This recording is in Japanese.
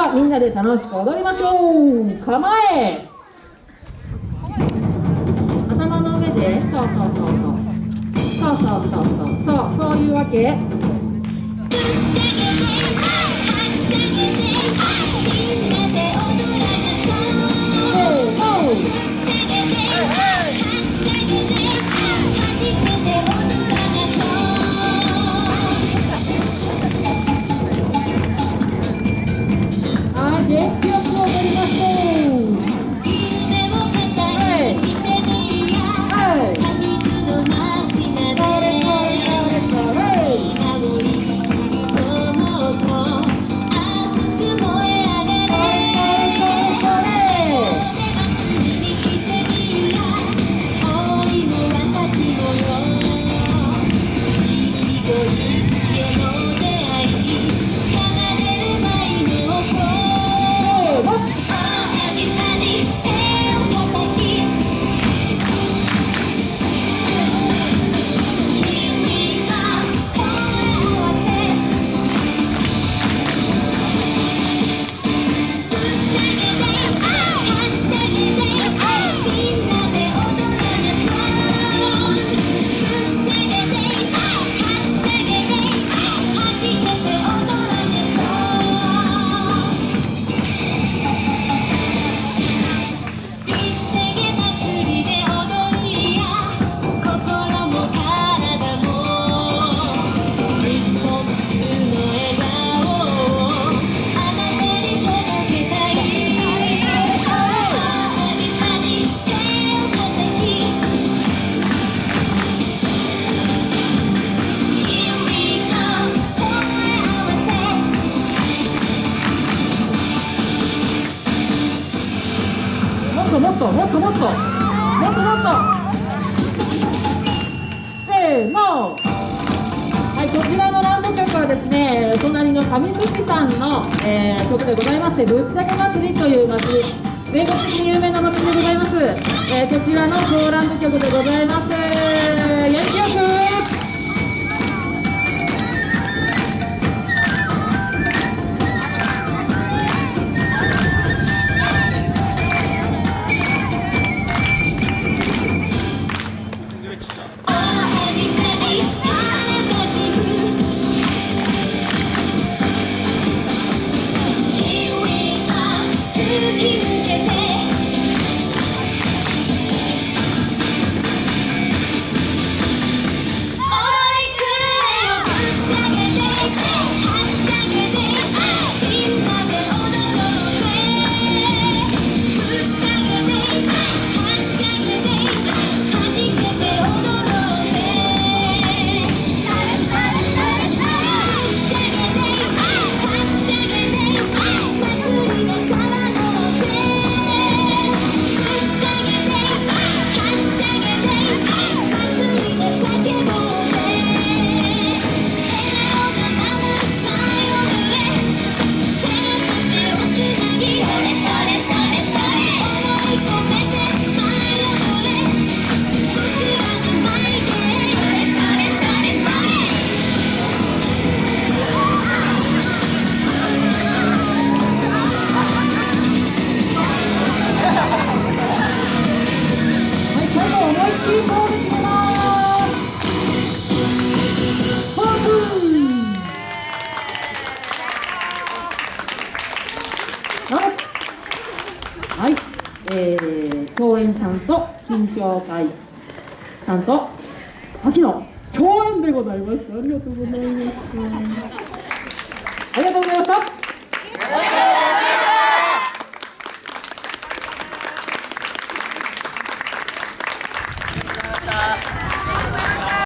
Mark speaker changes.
Speaker 1: はみんなで楽しく踊りましょう。構え。頭の上でそうそうそう。そうそうそうそうそうそうそういうわけ。もっともっともっともっと。せーの。はいこちらのランド曲はですね隣の上寿司さんの、えー曲でございましてぶっちゃけ祭りという祭り。全国的に有名な祭りでございます、えーこちらのショーランド曲でございます。元気よく。you はい、えー、共演さんと新商会さんと秋の共演でござい。ましたありがとうござい。ましたありがとうござい。ました